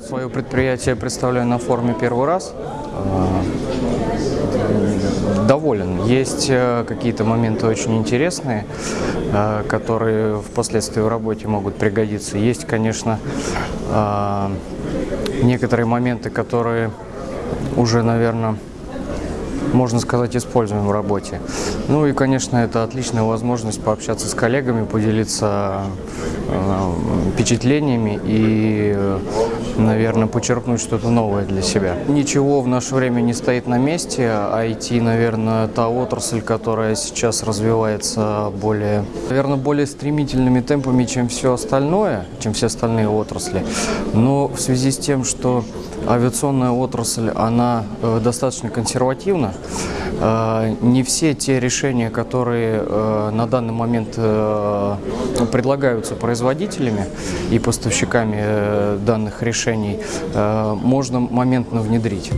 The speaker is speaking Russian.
Свое предприятие представляю на форуме первый раз. Э, Доволен. Есть э, какие-то моменты очень интересные, э, которые впоследствии в работе могут пригодиться. Есть, конечно, э, некоторые моменты, которые уже, наверное, можно сказать, используем в работе. Ну и, конечно, это отличная возможность пообщаться с коллегами, поделиться э, впечатлениями и, наверное, почерпнуть что-то новое для себя. Ничего в наше время не стоит на месте. IT, наверное, та отрасль, которая сейчас развивается более, наверное, более стремительными темпами, чем все остальное, чем все остальные отрасли. Но в связи с тем, что авиационная отрасль, она э, достаточно консервативна, Э, не все те решения, которые э, на данный момент предлагаются производителями и поставщиками данных решений, можно моментно внедрить.